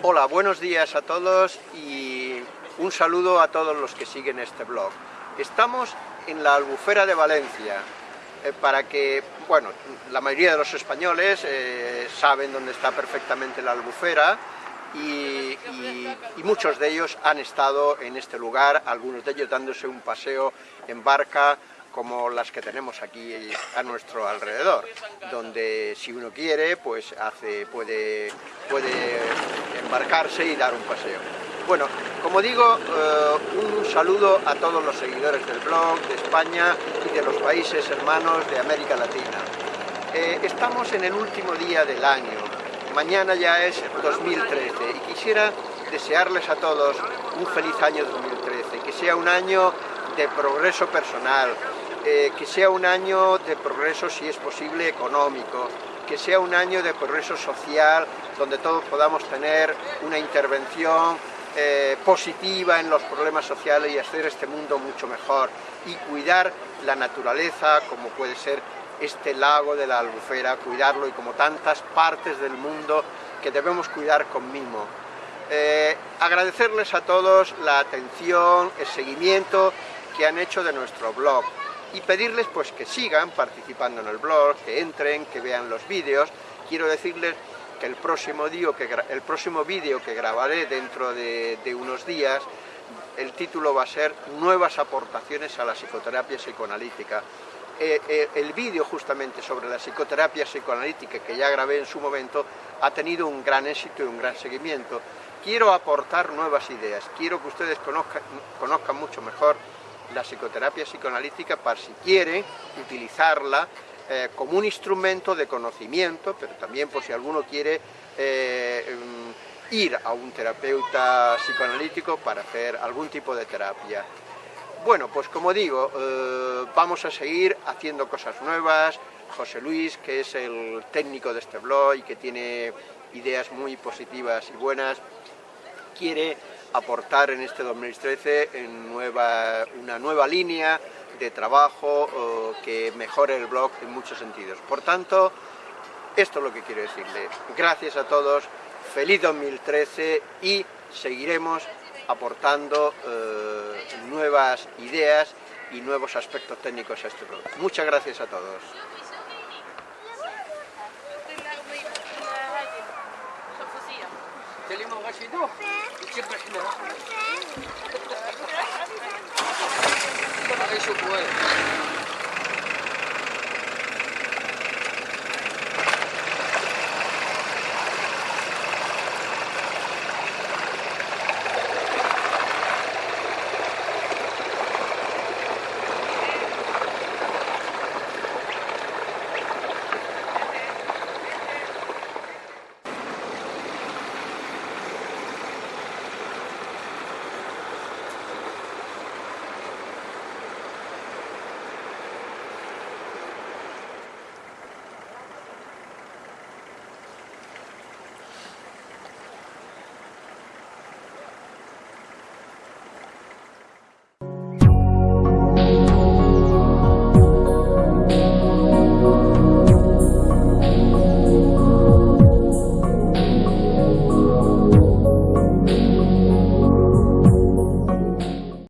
Hola, buenos días a todos y un saludo a todos los que siguen este blog. Estamos en la Albufera de Valencia, eh, para que, bueno, la mayoría de los españoles eh, saben dónde está perfectamente la Albufera y, y, muchos de ellos han estado en este lugar, algunos de ellos dándose un paseo en barca como las que tenemos aquí a nuestro alrededor, donde si uno quiere, pues hace, puede, puede embarcarse y dar un paseo. Bueno, como digo, eh, un saludo a todos los seguidores del blog, de España y de los países hermanos de América Latina. Eh, estamos en el último día del año, mañana ya es 2013 y quisiera desearles a todos un feliz año 2013, que sea un año de progreso personal, eh, que sea un año de progreso, si es posible, económico, que sea un año de progreso social, donde todos podamos tener una intervención eh, positiva en los problemas sociales y hacer este mundo mucho mejor. Y cuidar la naturaleza como puede ser este lago de la albufera, cuidarlo y como tantas partes del mundo que debemos cuidar con mimo. Eh, agradecerles a todos la atención, el seguimiento que han hecho de nuestro blog y pedirles pues que sigan participando en el blog, que entren, que vean los vídeos. Quiero decirles que el próximo, que, el próximo vídeo que grabaré dentro de, unos días, el título va a ser Nuevas aportaciones a la psicoterapia psicoanalítica. Eh, eh, el vídeo justamente sobre la psicoterapia psicoanalítica que ya grabé en su momento ha tenido un gran éxito y un gran seguimiento. Quiero aportar nuevas ideas, quiero que ustedes conozcan mucho mejor la psicoterapia psicoanalítica para si quieren utilizarla eh, como un instrumento de conocimiento, pero también por si alguno quiere eh, mm, ir a un terapeuta psicoanalítico para hacer algún tipo de terapia. Bueno, pues como digo, eh, vamos a seguir haciendo cosas nuevas. José Luis, que es el técnico de este blog y que tiene ideas muy positivas y buenas, quiere aportar en este 2013 en una nueva línea de trabajo que mejore el blog en muchos sentidos. Por tanto, esto es lo que quiero decirle. Gracias a todos, feliz 2013 y seguiremos aportando eh, nuevas ideas y nuevos aspectos técnicos a este blog. Muchas gracias a todos. انت اللي ما بغاش يدوخ يتبع حناها ما غيشوف والو